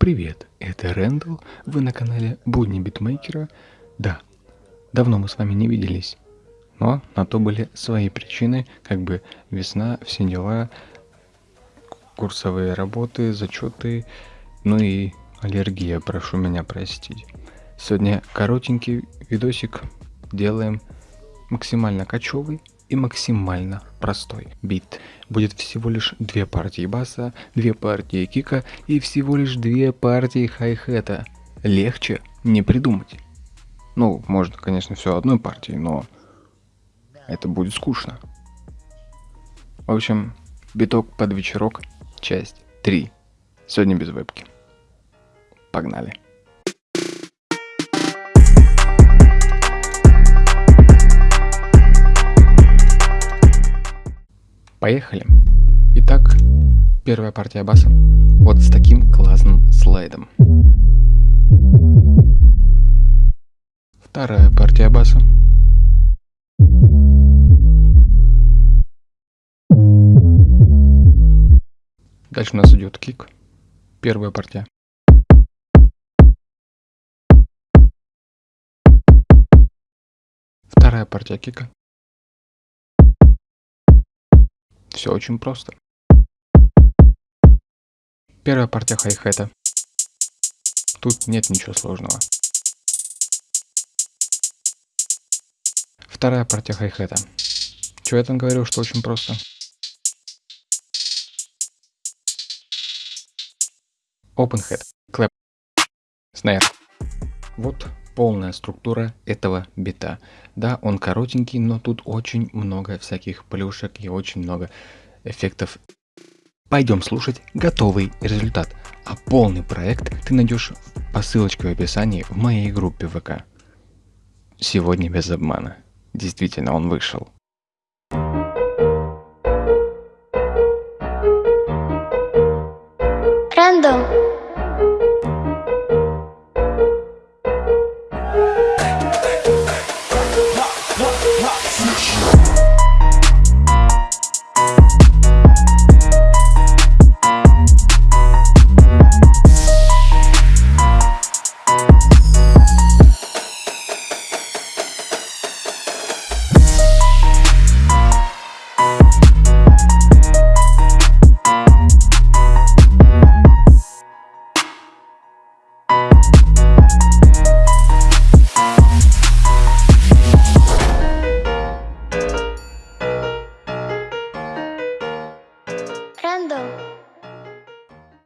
Привет, это Рэндалл, вы на канале Будни Битмейкера. Да, давно мы с вами не виделись, но на то были свои причины, как бы весна, все дела, курсовые работы, зачеты, ну и аллергия, прошу меня простить. Сегодня коротенький видосик делаем максимально кочевый и максимально простой бит. Будет всего лишь две партии баса, две партии кика и всего лишь две партии хай-хета. Легче не придумать. Ну, можно, конечно, все одной партии, но это будет скучно. В общем, биток под вечерок, часть 3. Сегодня без вебки. Погнали. Поехали. Итак, первая партия баса. Вот с таким классным слайдом. Вторая партия баса. Дальше у нас идет кик. Первая партия. Вторая партия кика. Все очень просто. Первая партия хай-хета. Тут нет ничего сложного. Вторая партия хай-хета. Чего я там говорил, что очень просто? Open head, clap, snare. Вот полная структура этого бита. Да, он коротенький, но тут очень много всяких плюшек и очень много эффектов. Пойдем слушать готовый результат. А полный проект ты найдешь по ссылочке в описании в моей группе ВК. Сегодня без обмана. Действительно, он вышел. Рэндалл.